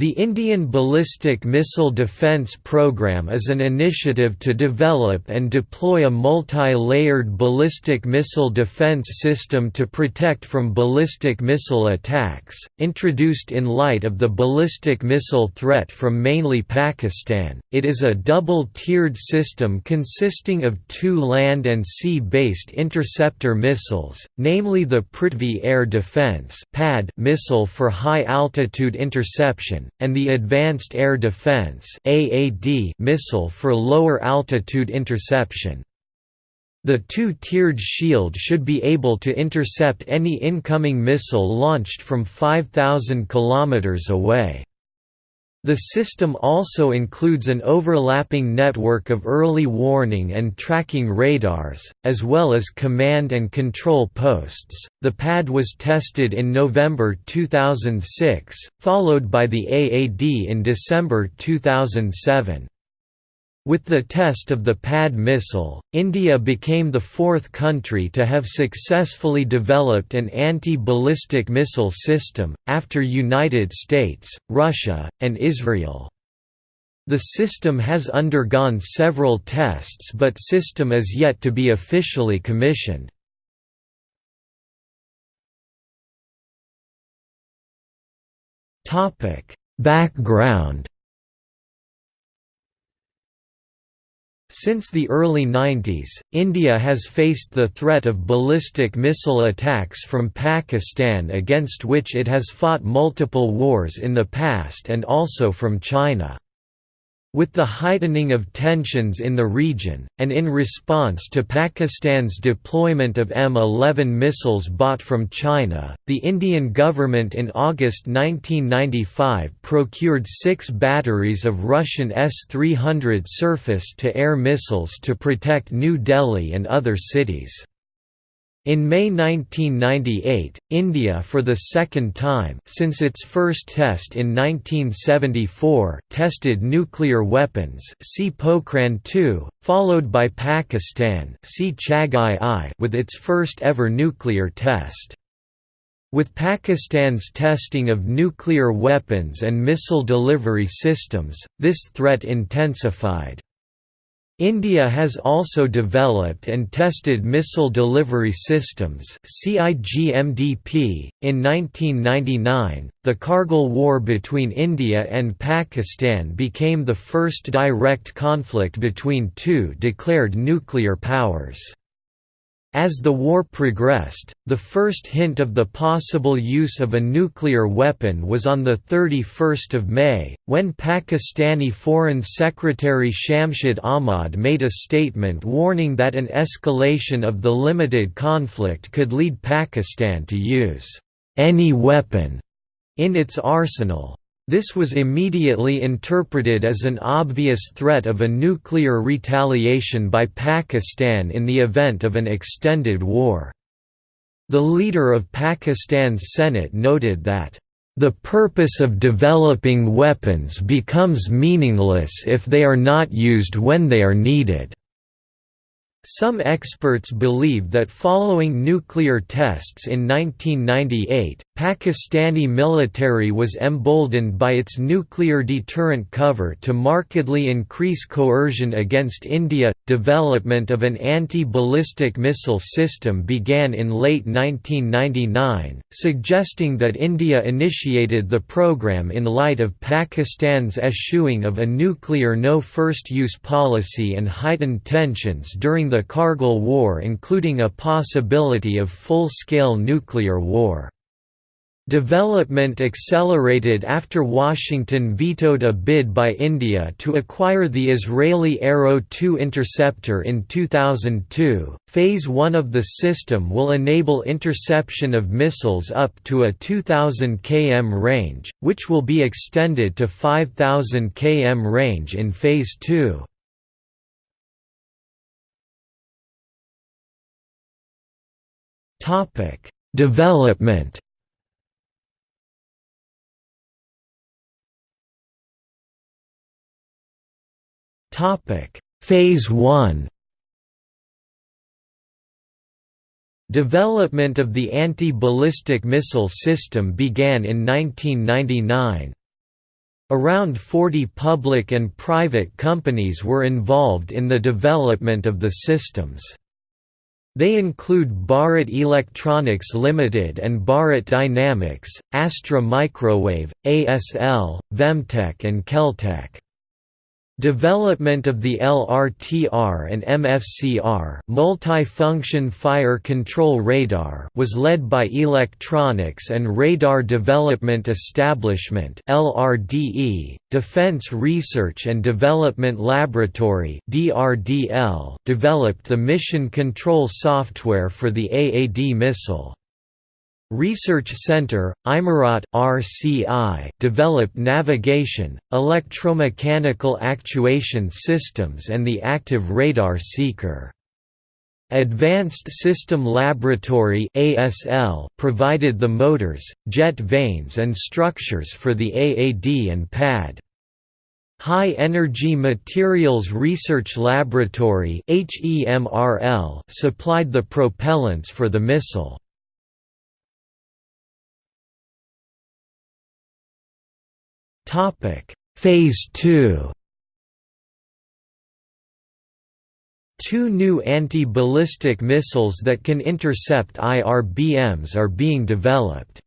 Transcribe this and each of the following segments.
The Indian Ballistic Missile Defence Programme is an initiative to develop and deploy a multi-layered ballistic missile defence system to protect from ballistic missile attacks, introduced in light of the ballistic missile threat from mainly Pakistan. It is a double-tiered system consisting of two land and sea-based interceptor missiles, namely the Prithvi Air Defence missile for high-altitude interception and the Advanced Air Defense missile for lower altitude interception. The two-tiered shield should be able to intercept any incoming missile launched from 5,000 km away. The system also includes an overlapping network of early warning and tracking radars, as well as command and control posts. The PAD was tested in November 2006, followed by the AAD in December 2007. With the test of the PAD missile, India became the fourth country to have successfully developed an anti-ballistic missile system, after United States, Russia, and Israel. The system has undergone several tests but system is yet to be officially commissioned. Background Since the early 90s, India has faced the threat of ballistic missile attacks from Pakistan against which it has fought multiple wars in the past and also from China. With the heightening of tensions in the region, and in response to Pakistan's deployment of M11 missiles bought from China, the Indian government in August 1995 procured six batteries of Russian S-300 surface-to-air missiles to protect New Delhi and other cities. In May 1998, India for the second time since its first test in 1974 tested nuclear weapons see Pokhran 2, followed by Pakistan see Chagai I with its first ever nuclear test. With Pakistan's testing of nuclear weapons and missile delivery systems, this threat intensified. India has also developed and tested missile delivery systems CIGMDP. .In 1999, the Kargil War between India and Pakistan became the first direct conflict between two declared nuclear powers. As the war progressed, the first hint of the possible use of a nuclear weapon was on 31 May, when Pakistani Foreign Secretary Shamshad Ahmad made a statement warning that an escalation of the limited conflict could lead Pakistan to use any weapon in its arsenal. This was immediately interpreted as an obvious threat of a nuclear retaliation by Pakistan in the event of an extended war. The leader of Pakistan's Senate noted that, "...the purpose of developing weapons becomes meaningless if they are not used when they are needed." Some experts believe that following nuclear tests in 1998, Pakistani military was emboldened by its nuclear deterrent cover to markedly increase coercion against India. Development of an anti ballistic missile system began in late 1999, suggesting that India initiated the program in light of Pakistan's eschewing of a nuclear no first use policy and heightened tensions during the Kargil War, including a possibility of full scale nuclear war. Development accelerated after Washington vetoed a bid by India to acquire the Israeli Arrow 2 interceptor in 2002. Phase 1 of the system will enable interception of missiles up to a 2000 km range, which will be extended to 5000 km range in Phase 2. Topic: Development Topic: Phase 1. Development of the anti-ballistic missile system began in 1999. Around 40 public and private companies were involved in the development of the systems. They include Bharat Electronics Limited and Bharat Dynamics, Astra Microwave, ASL, Vemtech and Keltec. Development of the LRTR and MFCR multi-function fire control radar was led by Electronics and Radar Development Establishment LRDE, Defense Research and Development Laboratory DRDL developed the mission control software for the AAD missile. Research Center, Imarat RCI developed navigation, electromechanical actuation systems and the active radar seeker. Advanced System Laboratory ASL provided the motors, jet vanes and structures for the AAD and PAD. High Energy Materials Research Laboratory supplied the propellants for the missile. Topic: Phase 2. Two new anti-ballistic missiles that can intercept IRBMs are being developed.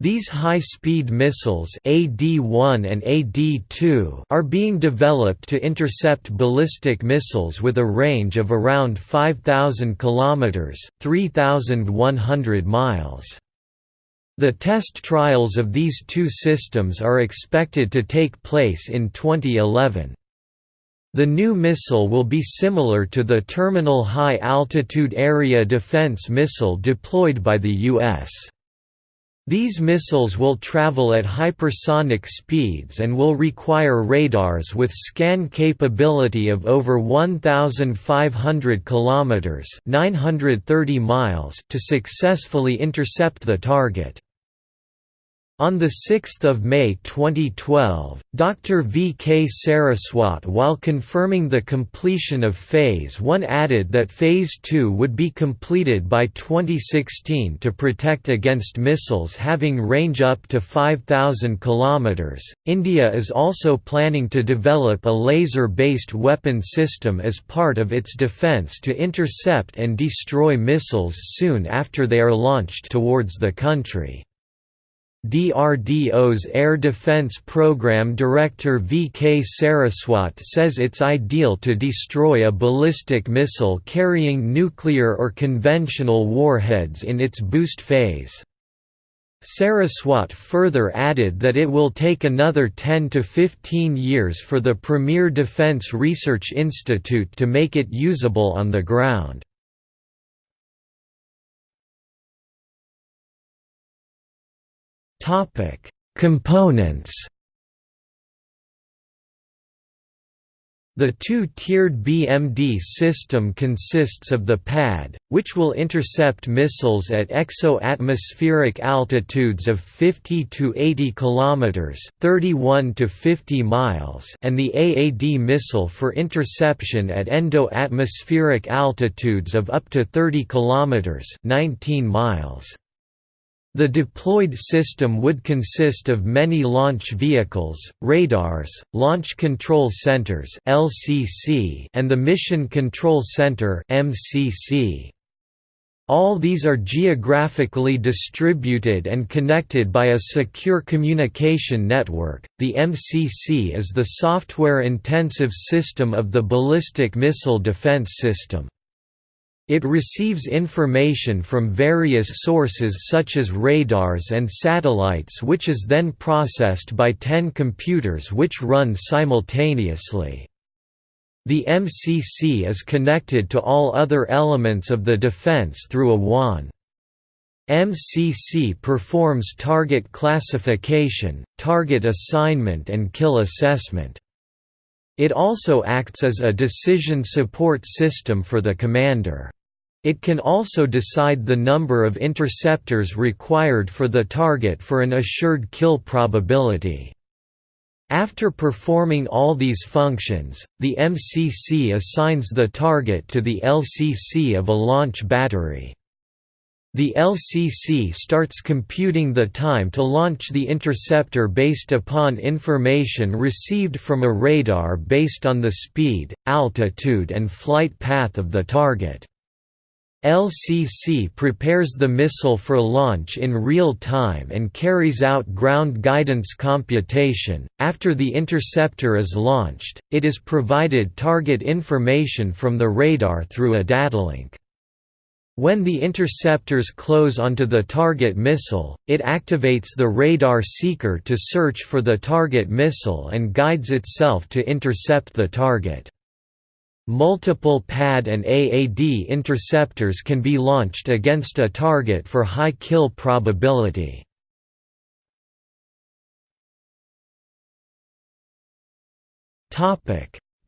These high-speed missiles AD-1 and AD-2 are being developed to intercept ballistic missiles with a range of around 5000 kilometers, 3100 miles. The test trials of these two systems are expected to take place in 2011. The new missile will be similar to the Terminal High Altitude Area Defense missile deployed by the U.S. These missiles will travel at hypersonic speeds and will require radars with scan capability of over 1500 kilometers, 930 miles to successfully intercept the target. On 6 May 2012, Dr. V. K. Saraswat while confirming the completion of Phase 1 added that Phase 2 would be completed by 2016 to protect against missiles having range up to 5,000 km. India is also planning to develop a laser-based weapon system as part of its defence to intercept and destroy missiles soon after they are launched towards the country. DRDO's Air Defense Program Director V. K. Saraswat says it's ideal to destroy a ballistic missile carrying nuclear or conventional warheads in its boost phase. Saraswat further added that it will take another 10 to 15 years for the Premier Defence Research Institute to make it usable on the ground. Topic: Components. The two-tiered BMD system consists of the PAD, which will intercept missiles at exo-atmospheric altitudes of 50 to 80 km (31 to 50 miles), and the AAD missile for interception at endo-atmospheric altitudes of up to 30 km (19 miles). The deployed system would consist of many launch vehicles, radars, launch control centers (LCC), and the Mission Control Center (MCC). All these are geographically distributed and connected by a secure communication network. The MCC is the software-intensive system of the ballistic missile defense system. It receives information from various sources such as radars and satellites which is then processed by 10 computers which run simultaneously. The MCC is connected to all other elements of the defense through a WAN. MCC performs target classification, target assignment and kill assessment. It also acts as a decision support system for the commander. It can also decide the number of interceptors required for the target for an assured kill probability. After performing all these functions, the MCC assigns the target to the LCC of a launch battery. The LCC starts computing the time to launch the interceptor based upon information received from a radar based on the speed, altitude and flight path of the target. LCC prepares the missile for launch in real time and carries out ground guidance computation. After the interceptor is launched, it is provided target information from the radar through a datalink. When the interceptors close onto the target missile, it activates the radar seeker to search for the target missile and guides itself to intercept the target. Multiple PAD and AAD interceptors can be launched against a target for high kill probability.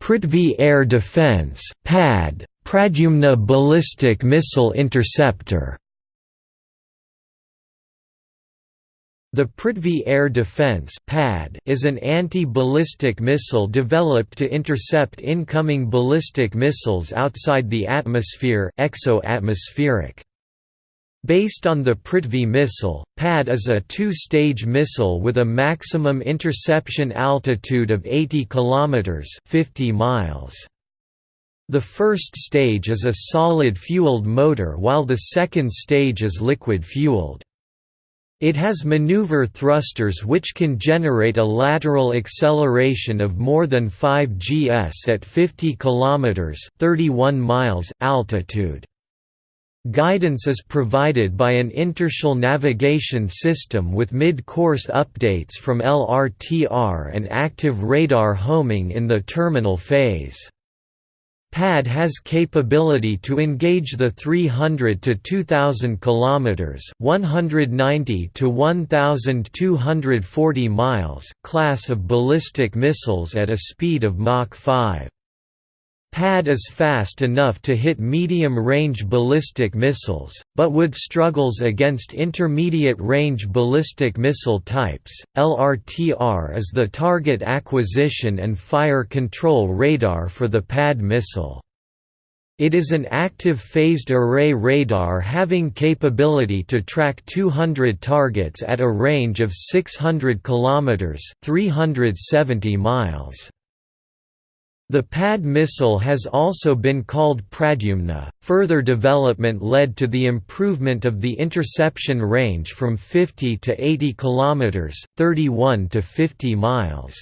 Prithvi Air Defence (PAD) Pradyumna Ballistic Missile Interceptor The Prithvi Air Defence (PAD) is an anti-ballistic missile developed to intercept incoming ballistic missiles outside the atmosphere. Based on the Prithvi missile, PAD is a two-stage missile with a maximum interception altitude of 80 km 50 miles. The first stage is a solid-fueled motor while the second stage is liquid-fueled. It has maneuver thrusters which can generate a lateral acceleration of more than 5 gs at 50 km 31 miles altitude. Guidance is provided by an inertial navigation system with mid-course updates from LRTR and active radar homing in the terminal phase. PAD has capability to engage the 300 to 2000 kilometers, 190 to 1240 miles class of ballistic missiles at a speed of Mach 5. PAD is fast enough to hit medium-range ballistic missiles, but would struggles against intermediate-range ballistic missile types. LRTR is the target acquisition and fire control radar for the PAD missile. It is an active phased array radar having capability to track 200 targets at a range of 600 km 370 miles. The PAD missile has also been called Pradyumna. Further development led to the improvement of the interception range from 50 to 80 km, 31 to 50 miles.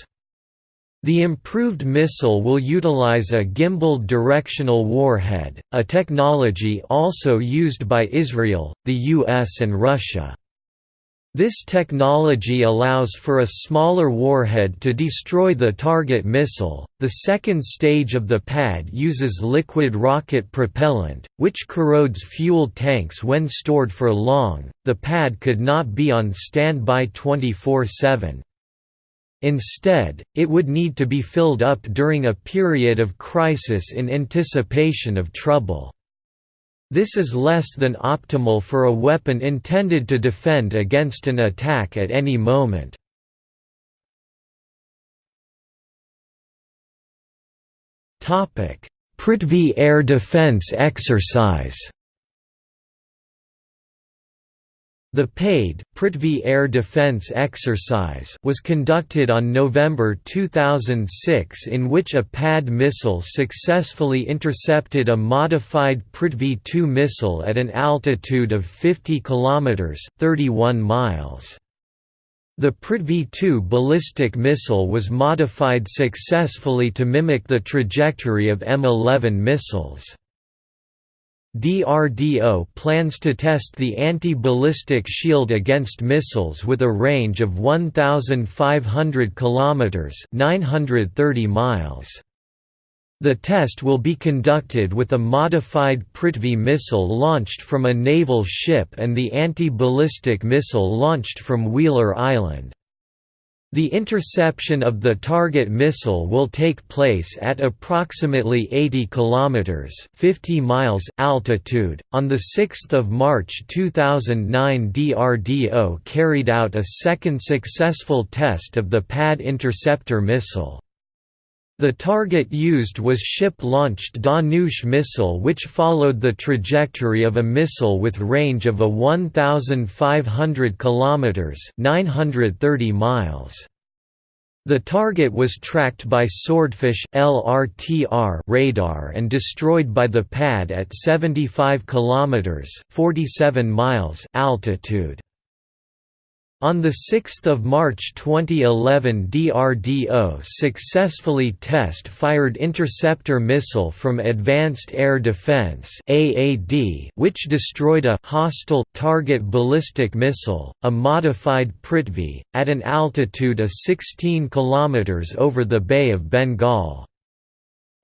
The improved missile will utilize a gimbaled directional warhead, a technology also used by Israel, the US and Russia. This technology allows for a smaller warhead to destroy the target missile. The second stage of the pad uses liquid rocket propellant, which corrodes fuel tanks when stored for long. The pad could not be on standby 24 7. Instead, it would need to be filled up during a period of crisis in anticipation of trouble. This is less than optimal for a weapon intended to defend against an attack at any moment. Prithvi Air Defence Exercise The PADE Prithvi Air Defence Exercise was conducted on November 2006 in which a PAD missile successfully intercepted a modified Prithvi-2 missile at an altitude of 50 km 31 miles. The Prithvi-2 ballistic missile was modified successfully to mimic the trajectory of M11 missiles. DRDO plans to test the anti-ballistic shield against missiles with a range of 1,500 km 930 miles. The test will be conducted with a modified Prithvi missile launched from a naval ship and the anti-ballistic missile launched from Wheeler Island. The interception of the target missile will take place at approximately 80 km 50 miles altitude. On the 6th of March 2009, DRDO carried out a second successful test of the PAD interceptor missile. The target used was ship-launched Dhanush missile which followed the trajectory of a missile with range of a 1,500 km 930 miles. The target was tracked by Swordfish LRTR radar and destroyed by the pad at 75 km 47 miles altitude. On 6 March 2011 DRDO successfully test-fired interceptor missile from Advanced Air Defense which destroyed a hostile target ballistic missile, a modified Prithvi, at an altitude of 16 km over the Bay of Bengal.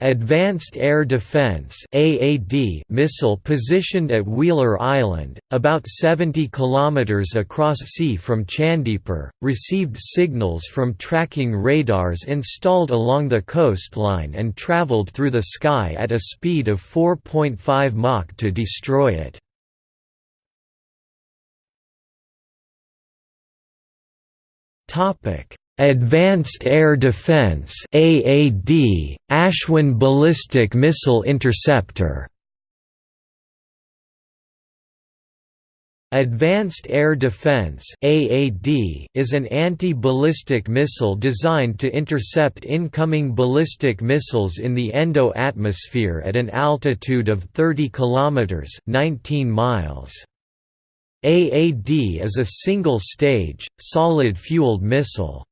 Advanced Air Defense (AAD) missile positioned at Wheeler Island, about 70 kilometers across sea from Chandipur, received signals from tracking radars installed along the coastline and traveled through the sky at a speed of 4.5 Mach to destroy it. Topic: Advanced Air Defense AAD, Ashwin Ballistic Missile Interceptor Advanced Air Defense AAD is an anti-ballistic missile designed to intercept incoming ballistic missiles in the endo-atmosphere at an altitude of 30 km 19 miles. AAD is a single-stage, solid-fueled missile.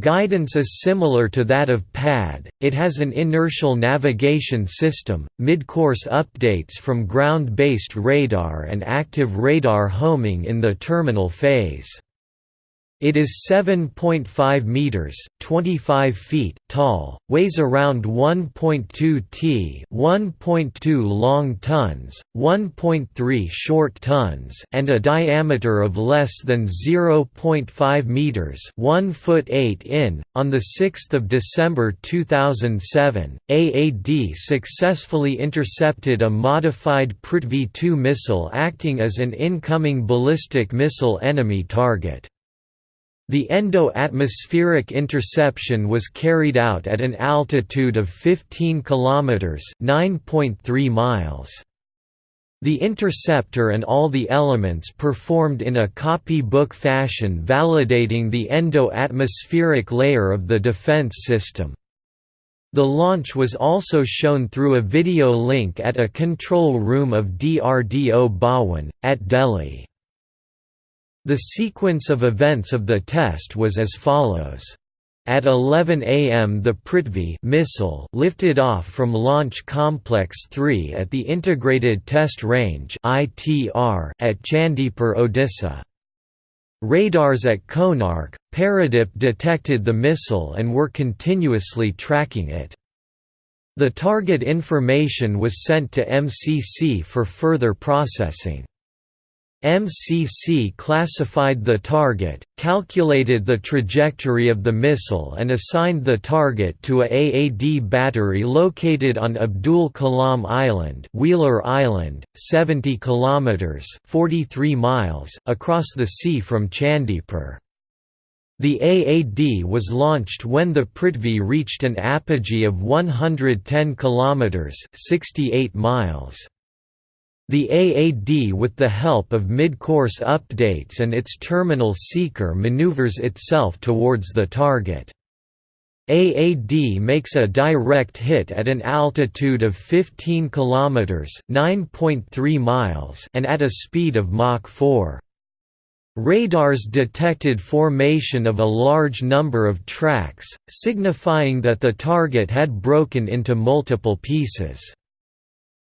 Guidance is similar to that of PAD, it has an inertial navigation system, mid-course updates from ground-based radar and active radar homing in the terminal phase. It is 7.5 meters, 25 feet tall, weighs around 1.2 t, 1.2 long tons, 1.3 short tons, and a diameter of less than 0.5 meters, 1 foot 8 in. On the 6th of December 2007, AAD successfully intercepted a modified Prithvi-2 missile acting as an incoming ballistic missile enemy target. The endo-atmospheric interception was carried out at an altitude of 15 km (9.3 miles). The interceptor and all the elements performed in a copybook fashion validating the endo-atmospheric layer of the defense system. The launch was also shown through a video link at a control room of DRDO Bhawan, at Delhi. The sequence of events of the test was as follows. At 11 am the Prithvi missile lifted off from Launch Complex 3 at the Integrated Test Range at Chandipur, Odisha. Radars at Konark, Paradip detected the missile and were continuously tracking it. The target information was sent to MCC for further processing. MCC classified the target, calculated the trajectory of the missile and assigned the target to a AAD battery located on Abdul Kalam Island, Wheeler Island, 70 kilometers (43 miles) across the sea from Chandipur. The AAD was launched when the Prithvi reached an apogee of 110 kilometers (68 miles). The AAD with the help of mid-course updates and its terminal seeker maneuvers itself towards the target. AAD makes a direct hit at an altitude of 15 km (9.3 miles) and at a speed of Mach 4. Radars detected formation of a large number of tracks, signifying that the target had broken into multiple pieces.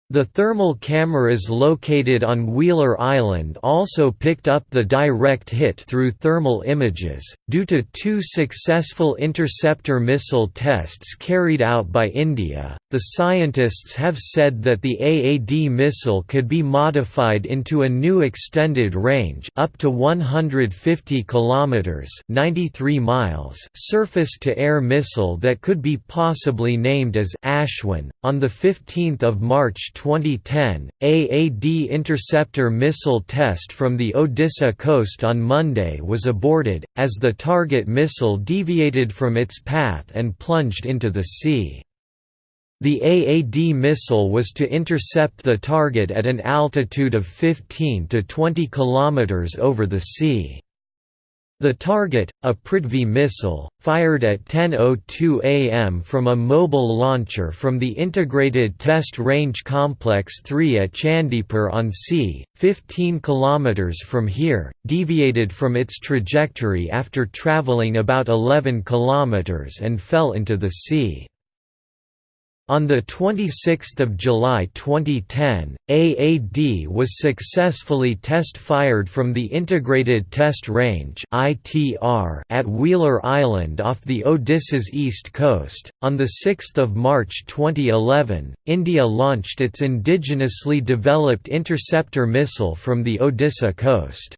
The thermal cameras located on Wheeler Island also picked up the direct hit through thermal images. Due to two successful interceptor missile tests carried out by India, the scientists have said that the AAD missile could be modified into a new extended range up to 150 kilometers (93 miles) surface-to-air missile that could be possibly named as Ashwin. On the 15th of March 2010, AAD interceptor missile test from the Odisha coast on Monday was aborted, as the target missile deviated from its path and plunged into the sea. The AAD missile was to intercept the target at an altitude of 15 to 20 km over the sea. The target, a Prithvi missile, fired at 10.02 am from a mobile launcher from the Integrated Test Range Complex 3 at Chandipur on sea, 15 km from here, deviated from its trajectory after travelling about 11 km and fell into the sea. On 26 July 2010, AAD was successfully test-fired from the Integrated Test Range at Wheeler Island off the Odisha's east coast. On 6 March 2011, India launched its indigenously developed interceptor missile from the Odisha coast.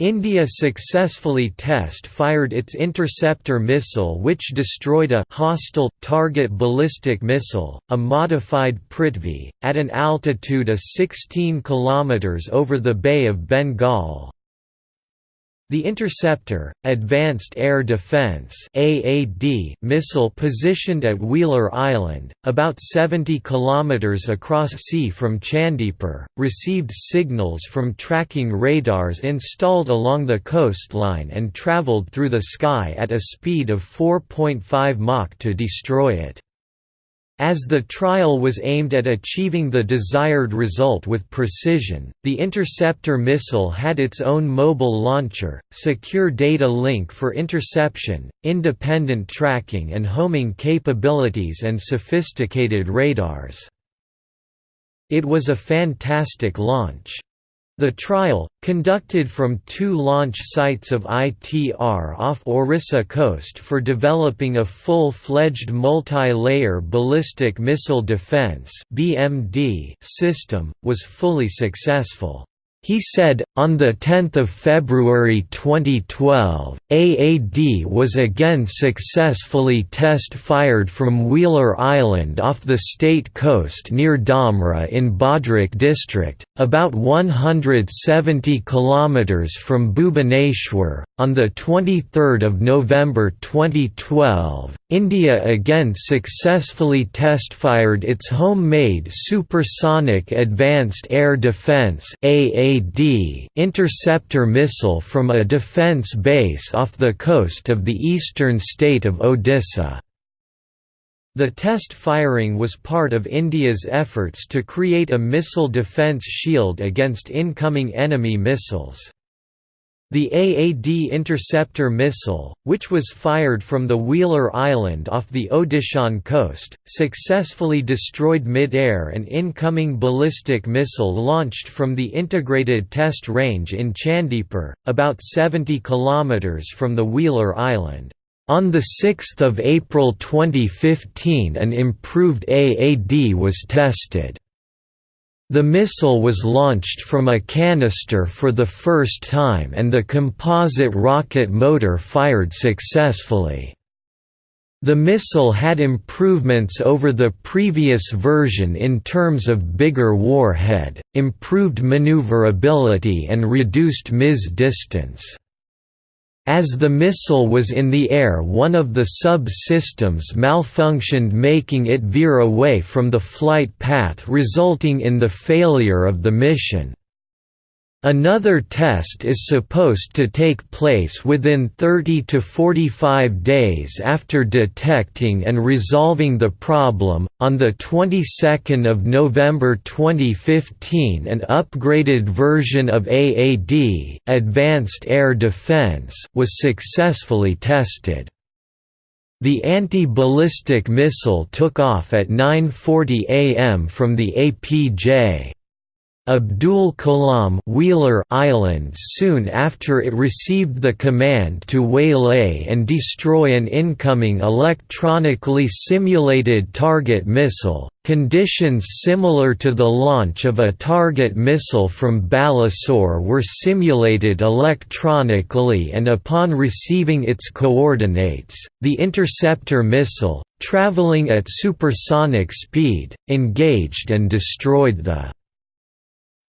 India successfully test-fired its interceptor missile which destroyed a hostile, target ballistic missile, a modified Prithvi, at an altitude of 16 km over the Bay of Bengal. The Interceptor, Advanced Air Defense (AAD) missile positioned at Wheeler Island, about 70 km across sea from Chandipur, received signals from tracking radars installed along the coastline and traveled through the sky at a speed of 4.5 Mach to destroy it. As the trial was aimed at achieving the desired result with precision, the interceptor missile had its own mobile launcher, secure data link for interception, independent tracking and homing capabilities and sophisticated radars. It was a fantastic launch. The trial, conducted from two launch sites of ITR off Orissa coast for developing a full-fledged multi-layer ballistic missile defense system, was fully successful. He said, on 10 February 2012, AAD was again successfully test-fired from Wheeler Island off the state coast near Damra in Bhadrak district, about 170 km from Bhubaneswar. On 23 November 2012, India again successfully test-fired its homemade Supersonic Advanced Air Defence (AAD) interceptor missile from a defence base off the coast of the eastern state of Odisha. The test firing was part of India's efforts to create a missile defence shield against incoming enemy missiles. The AAD interceptor missile, which was fired from the Wheeler Island off the Odishan coast, successfully destroyed mid-air an incoming ballistic missile launched from the Integrated Test Range in Chandipur, about 70 km from the Wheeler Island. On 6 April 2015 an improved AAD was tested. The missile was launched from a canister for the first time and the composite rocket motor fired successfully. The missile had improvements over the previous version in terms of bigger warhead, improved maneuverability and reduced miss distance. As the missile was in the air one of the sub-systems malfunctioned making it veer away from the flight path resulting in the failure of the mission. Another test is supposed to take place within 30 to 45 days after detecting and resolving the problem. On the 22nd of November 2015, an upgraded version of AAD, Advanced Air Defense, was successfully tested. The anti-ballistic missile took off at 9:40 am from the APJ. Abdul Kalam Wheeler Island soon after it received the command to waylay and destroy an incoming electronically simulated target missile. Conditions similar to the launch of a target missile from Balasore were simulated electronically and upon receiving its coordinates, the interceptor missile, traveling at supersonic speed, engaged and destroyed the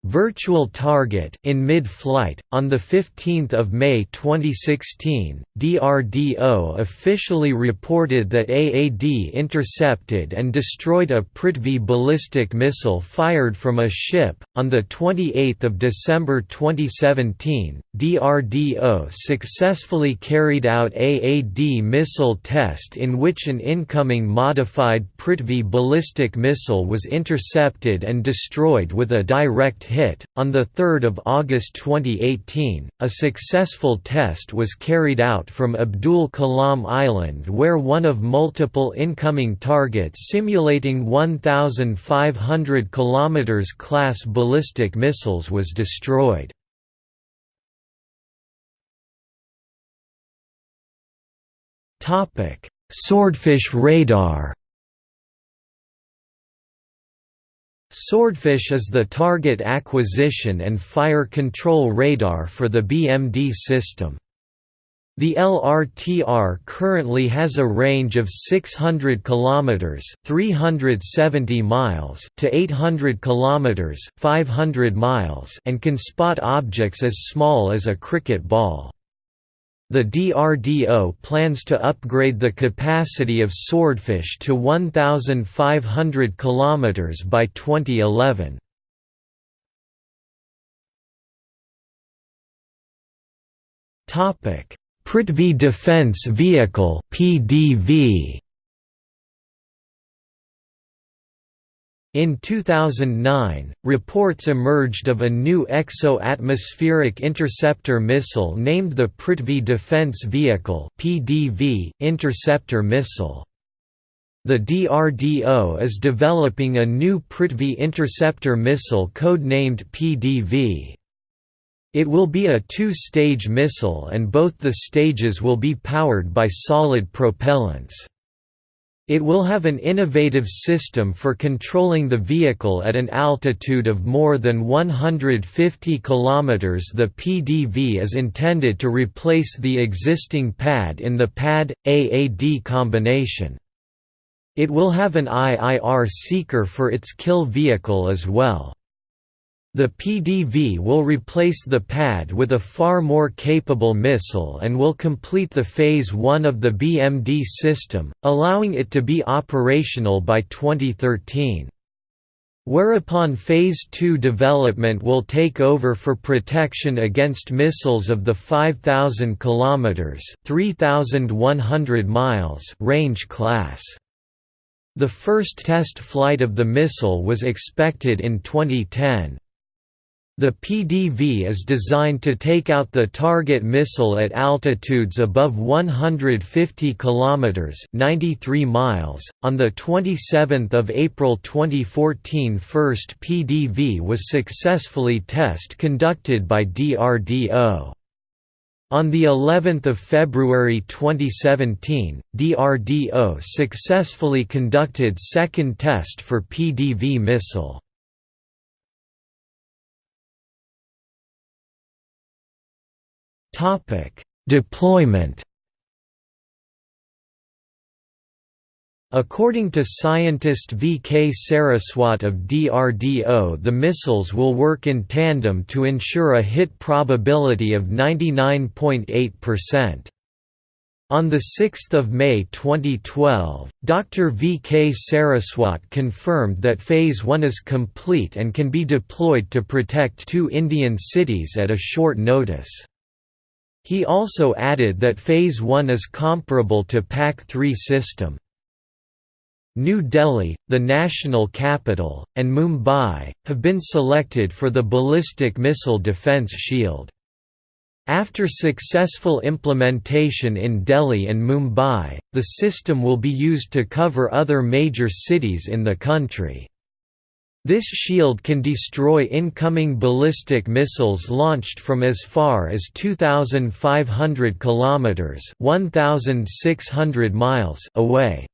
Virtual Target in mid-flight on the 15th of May 2016 DRDO officially reported that AAD intercepted and destroyed a Prithvi ballistic missile fired from a ship. On the 28th of December 2017 DRDO successfully carried out AAD missile test in which an incoming modified Prithvi ballistic missile was intercepted and destroyed with a direct hit hit. On 3 August 2018, a successful test was carried out from Abdul Kalam Island where one of multiple incoming targets simulating 1,500 km class ballistic missiles was destroyed. Swordfish radar Swordfish is the target acquisition and fire control radar for the BMD system. The LRTR currently has a range of 600 kilometers, 370 miles to 800 kilometers, 500 miles and can spot objects as small as a cricket ball. The DRDO plans to upgrade the capacity of Swordfish to 1,500 km by 2011. Prithvi Defence Vehicle (PDV). In 2009, reports emerged of a new exo-atmospheric interceptor missile named the Prithvi Defence Vehicle (PDV) interceptor missile. The DRDO is developing a new Prithvi interceptor missile codenamed PDV. It will be a two-stage missile and both the stages will be powered by solid propellants. It will have an innovative system for controlling the vehicle at an altitude of more than 150 km. The PDV is intended to replace the existing PAD in the PAD-AAD combination. It will have an IIR seeker for its kill vehicle as well. The PDV will replace the PAD with a far more capable missile and will complete the Phase 1 of the BMD system, allowing it to be operational by 2013. Whereupon Phase 2 development will take over for protection against missiles of the 5,000 km 3,100 miles range class. The first test flight of the missile was expected in 2010. The PDV is designed to take out the target missile at altitudes above 150 kilometers (93 miles). On the 27th of April 2014, first PDV was successfully test conducted by DRDO. On the 11th of February 2017, DRDO successfully conducted second test for PDV missile. Topic: Deployment. According to scientist V. K. Saraswat of DRDO the missiles will work in tandem to ensure a hit probability of 99.8%. On 6 May 2012, Dr. V. K. Saraswat confirmed that Phase 1 is complete and can be deployed to protect two Indian cities at a short notice. He also added that Phase 1 is comparable to PAC-3 system. New Delhi, the national capital, and Mumbai, have been selected for the ballistic missile defense shield. After successful implementation in Delhi and Mumbai, the system will be used to cover other major cities in the country. This shield can destroy incoming ballistic missiles launched from as far as 2500 kilometers, 1600 miles away.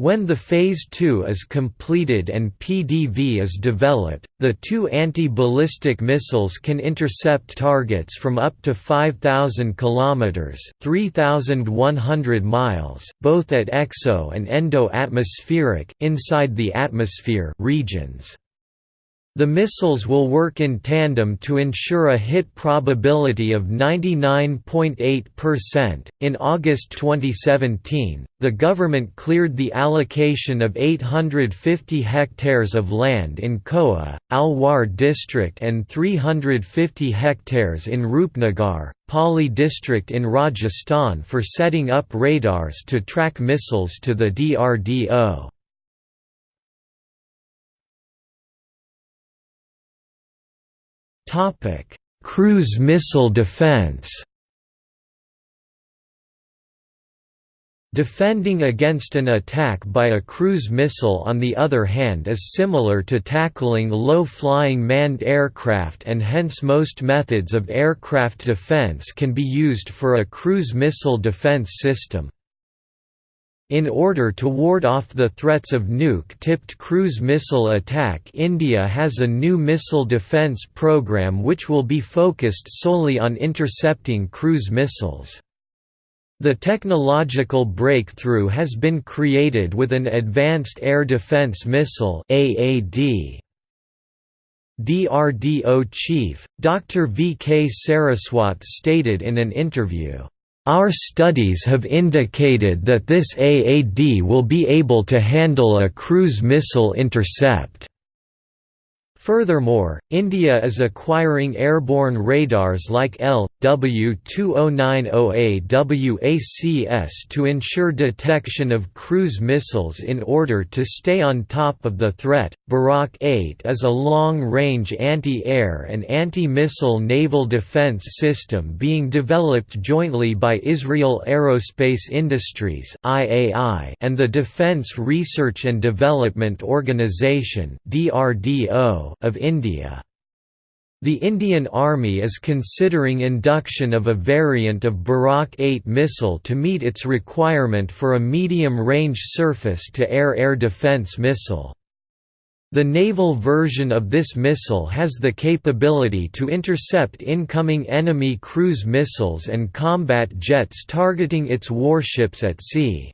When the Phase II is completed and PDV is developed, the two anti-ballistic missiles can intercept targets from up to 5,000 km 3,100 miles, both at exo- and endo-atmospheric inside the atmosphere regions. The missiles will work in tandem to ensure a hit probability of 99.8%. In August 2017, the government cleared the allocation of 850 hectares of land in Koa, Alwar district and 350 hectares in Rupnagar, Pali district in Rajasthan for setting up radars to track missiles to the DRDO. Topic: Cruise missile defense. Defending against an attack by a cruise missile on the other hand is similar to tackling low-flying manned aircraft and hence most methods of aircraft defense can be used for a cruise missile defense system. In order to ward off the threats of nuke-tipped cruise missile attack India has a new missile defence program which will be focused solely on intercepting cruise missiles. The technological breakthrough has been created with an Advanced Air Defence Missile AAD. DRDO chief, Dr. V. K. Saraswat stated in an interview, our studies have indicated that this AAD will be able to handle a cruise missile intercept. Furthermore, India is acquiring airborne radars like LW2090AWACS to ensure detection of cruise missiles in order to stay on top of the threat. Barak 8 is a long range anti air and anti missile naval defense system being developed jointly by Israel Aerospace Industries and the Defense Research and Development Organization of India. The Indian Army is considering induction of a variant of Barak 8 missile to meet its requirement for a medium-range surface-to-air air defence missile. The naval version of this missile has the capability to intercept incoming enemy cruise missiles and combat jets targeting its warships at sea.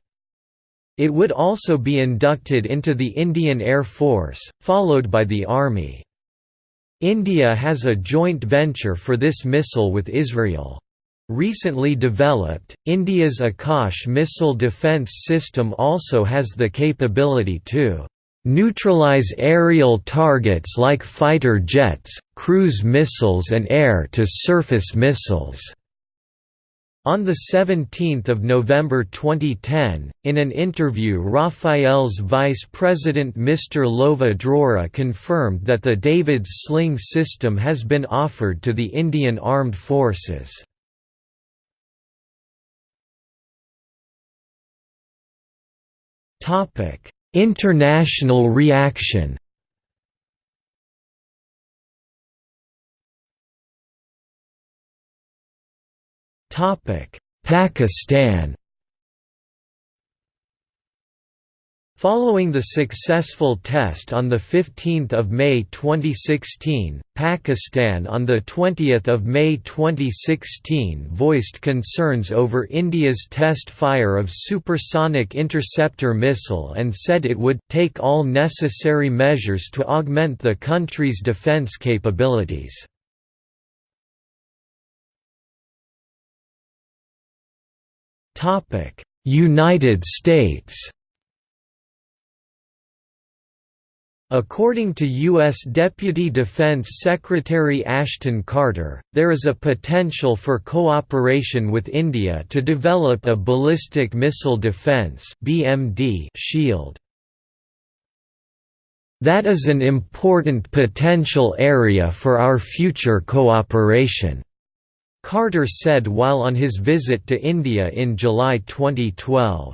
It would also be inducted into the Indian Air Force, followed by the Army. India has a joint venture for this missile with Israel. Recently developed, India's Akash missile defence system also has the capability to neutralize aerial targets like fighter jets, cruise missiles and air-to-surface missiles. On 17 November 2010, in an interview Rafael's vice president Mr. Lova Drori confirmed that the David's sling system has been offered to the Indian Armed Forces. International reaction Pakistan Following the successful test on 15 May 2016, Pakistan on 20 May 2016 voiced concerns over India's test fire of supersonic interceptor missile and said it would «take all necessary measures to augment the country's defence capabilities». Topic: United States. According to U.S. Deputy Defense Secretary Ashton Carter, there is a potential for cooperation with India to develop a ballistic missile defense (BMD) shield. That is an important potential area for our future cooperation. Carter said while on his visit to India in July 2012.